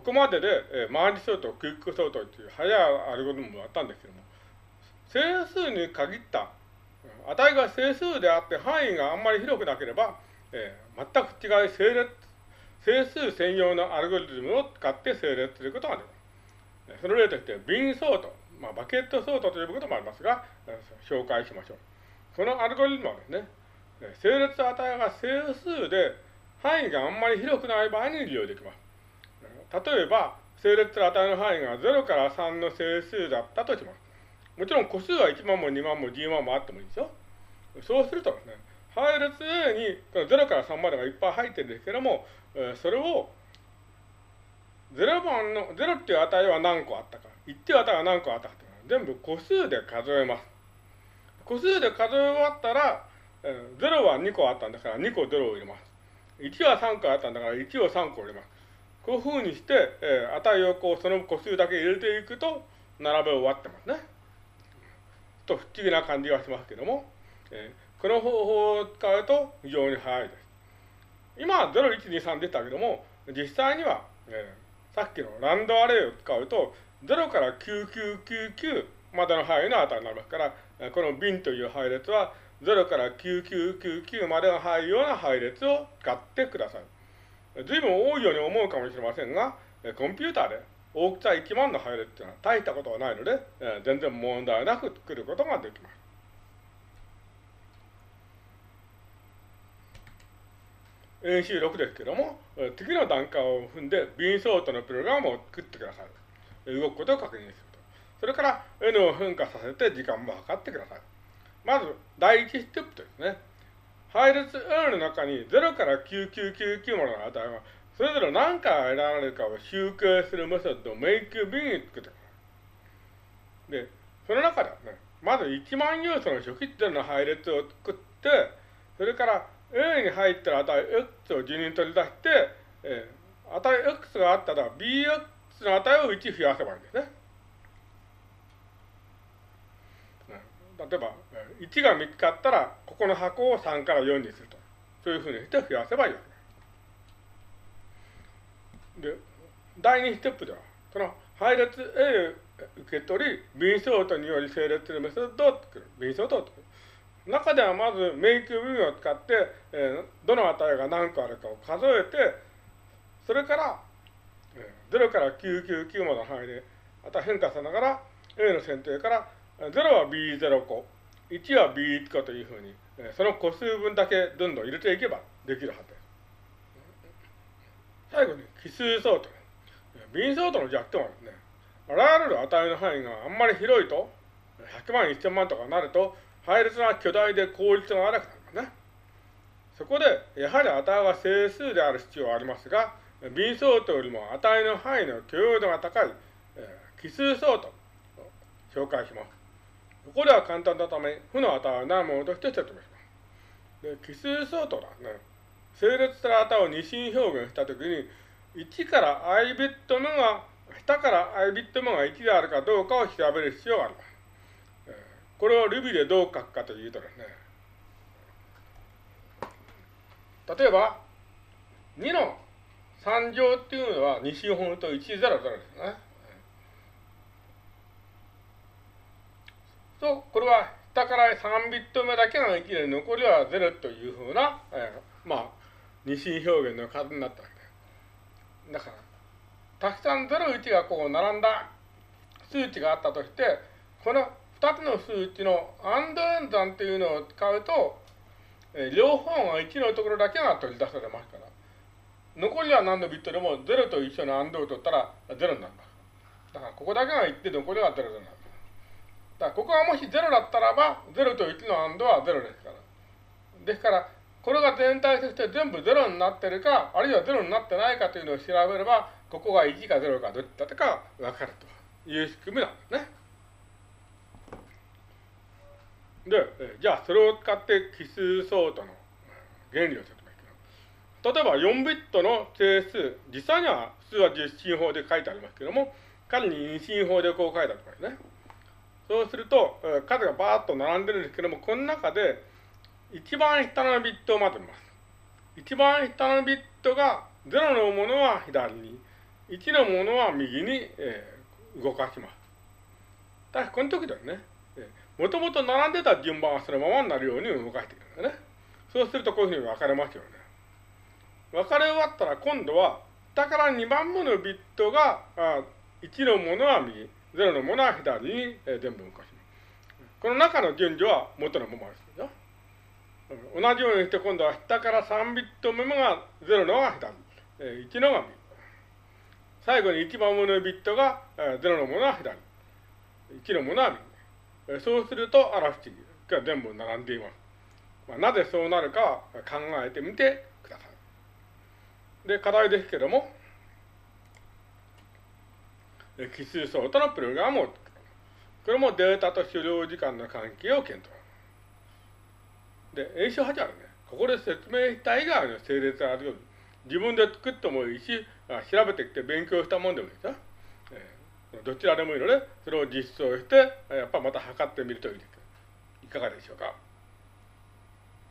ここまでで、えー、マージ相当、クイック相当という早いアルゴリズムもあったんですけども、整数に限った値が整数であって範囲があんまり広くなければ、えー、全く違い整列、整数専用のアルゴリズムを使って整列することができます。その例として、瓶相当、まあ、バケット相当ということもありますが、紹介しましょう。このアルゴリズムはですね、整列値が整数で範囲があんまり広くない場合に利用できます。例えば、整列値の範囲が0から3の整数だったとします。もちろん個数は1万も2万も10万もあってもいいですよ。そうするとですね、配列 A に0から3までがいっぱい入ってるんですけども、それを0番の、0っていう値は何個あったか、1っていう値は何個あったか全部個数で数えます。個数で数え終わったら、0は2個あったんだから2個0を入れます。1は3個あったんだから1を3個入れます。こういうふうにして、えー、値をこうその個数だけ入れていくと並べ終わってますね。ちょっと不思議な感じがしますけども、えー、この方法を使うと非常に早いです。今は0、1、2、3でしたけども、実際には、えー、さっきのランドアレイを使うと、0から9999までの範囲の値になりますから、この瓶という配列は0から9999までの入るような配列を使ってください。随分多いように思うかもしれませんが、コンピューターで大きさ1万の配列というのは大したことはないので、全然問題なく作ることができます。演習6ですけども、次の段階を踏んで、ビンソートのプログラムを作ってください。動くことを確認すると。それから N を変化させて時間も測ってください。まず、第一ステップですね。配列 N の中に0から9999までの値が、それぞれ何回得られるかを集計するメソッドを MakeB に作ってください。で、その中ではね、まず1万要素の初期点の配列を作って、それから A に入ってる値 X を順に取り出して、えー、値 X があったら BX の値を1増やせばいいんですね。例えば、1が見つかったら、ここの箱を3から4にすると。そういうふうにして増やせばいいわけで。第2ステップでは、その配列 A 受け取り、便相当により整列するメソッドを作る。便相当を作る。中ではまず、メイクビンを使って、えー、どの値が何個あるかを数えて、それから、えー、0から999までの範囲で、また変化さながら、A の選定から0は B0 個、1は B1 個というふうに、その個数分だけどんどん入れていけばできるはずです。最後に、奇数相当。B 相当の弱点はですね、あらゆる値の範囲があんまり広いと、100万、1000万とかになると、配列が巨大で効率が悪くなりますね。そこで、やはり値が整数である必要はありますが、B 相当よりも値の範囲の許容度が高い、えー、奇数相当を紹介します。ここでは簡単なため、負の値はないものとして説明します。で、奇数相当だね。整列した値を二進表現したときに、1から i ビット目が、下から i ビット目が1であるかどうかを調べる必要があります。これを Ruby でどう書くかというとですね、例えば、2の3乗っていうのは二進法と100ですね。と、これは下から3ビット目だけが1で残りは0というふうな、えー、まあ、二進表現の数になったわけです。だから、たくさん0、1がこう並んだ数値があったとして、この2つの数値のアンド演算というのを使うと、えー、両方が1のところだけが取り出されますから、残りは何のビットでも0と一緒のアンドを取ったら0になります。だからここだけが1で残りは0になる。だからここがもし0だったらば、0と1のアンドは0ですから。ですから、これが全体として全部0になってるか、あるいは0になってないかというのを調べれば、ここが1か0かどっちだったか分かるという仕組みなんですね。で、じゃあそれを使って奇数相当の原理を説明します。例えば4ビットの整数、実際には普通は実進法で書いてありますけども、仮に二進法でこう書いてある場合ね。そうすると、数がバーッと並んでるんですけども、この中で、一番下のビットをまとめます。一番下のビットが0のものは左に、1のものは右に、えー、動かします。ただからこの時だよね、もともと並んでた順番はそのままになるように動かしていくんだね。そうするとこういうふうに分かれますよね。分かれ終わったら今度は下から2番目のビットがあ1のものは右、0のものは左に、え、全部動かします。この中の順序は元のままですよ。同じようにして今度は下から3ビット目が0のが左、えー、1のが右。最後に1番目のビットが、えー、0のものは左、1のものは右。え、そうすると、アラフチが全部並んでいます。まあ、なぜそうなるか考えてみてください。で、課題ですけども、奇数層とのプログラムを作る。これもデータと狩猟時間の関係を検討。で、演習8あね。ここで説明した以外の整列があるように、自分で作ってもいいし、調べてきて勉強したもんでもいいです。えー、どちらでもいいので、それを実装して、やっぱまた測ってみるといいです。いかがでしょうか？